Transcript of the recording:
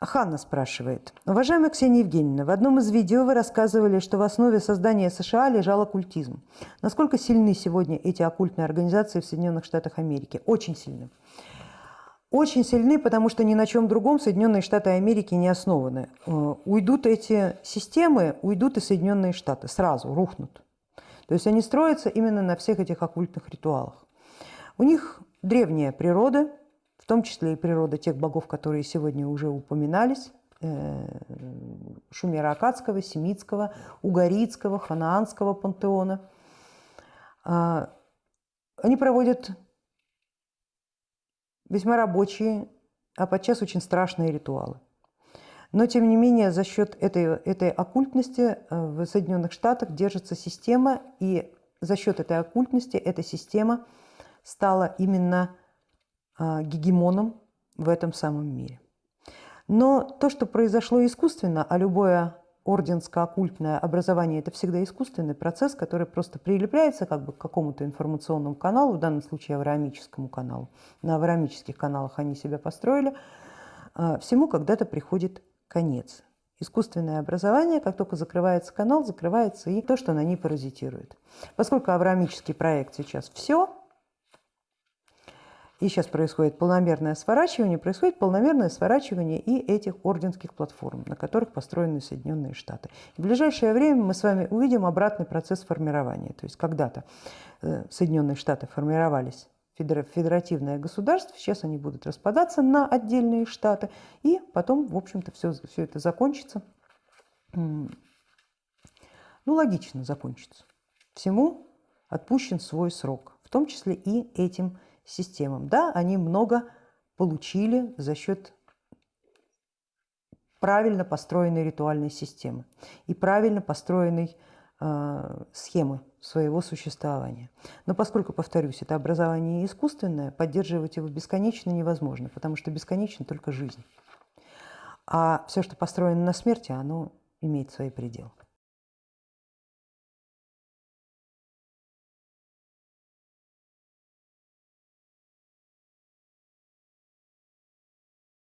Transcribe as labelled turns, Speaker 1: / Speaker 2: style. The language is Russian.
Speaker 1: Ханна спрашивает. Уважаемая Ксения Евгеньевна, в одном из видео вы рассказывали, что в основе создания США лежал оккультизм. Насколько сильны сегодня эти оккультные организации в Соединенных Штатах Америки? Очень сильны. Очень сильны, потому что ни на чем другом Соединенные Штаты Америки не основаны. Э, уйдут эти системы, уйдут и Соединенные Штаты, сразу рухнут. То есть они строятся именно на всех этих оккультных ритуалах. У них древняя природа, в том числе и природа тех богов, которые сегодня уже упоминались, э, шумеро-акадского, семитского, угаритского, ханаанского пантеона. А, они проводят весьма рабочие, а подчас очень страшные ритуалы. Но, тем не менее, за счет этой, этой оккультности э, в Соединенных Штатах держится система, и за счет этой оккультности эта система стала именно гегемоном в этом самом мире. Но то, что произошло искусственно, а любое орденско-оккультное образование – это всегда искусственный процесс, который просто прилепляется как бы к какому-то информационному каналу, в данном случае авраамическому каналу. На авраамических каналах они себя построили. А, всему когда-то приходит конец. Искусственное образование, как только закрывается канал, закрывается и то, что на ней паразитирует. Поскольку авраамический проект сейчас все, и сейчас происходит полномерное сворачивание, происходит полномерное сворачивание и этих орденских платформ, на которых построены Соединенные Штаты. в ближайшее время мы с вами увидим обратный процесс формирования. То есть когда-то э, Соединенные Штаты формировались федеративное государство, сейчас они будут распадаться на отдельные штаты, и потом, в общем-то, все, все это закончится. Ну, логично закончится. Всему отпущен свой срок, в том числе и этим системам. Да, они много получили за счет правильно построенной ритуальной системы и правильно построенной э, схемы своего существования. Но поскольку, повторюсь, это образование искусственное, поддерживать его бесконечно невозможно, потому что бесконечно только жизнь. А все, что построено на смерти, оно имеет свои пределы.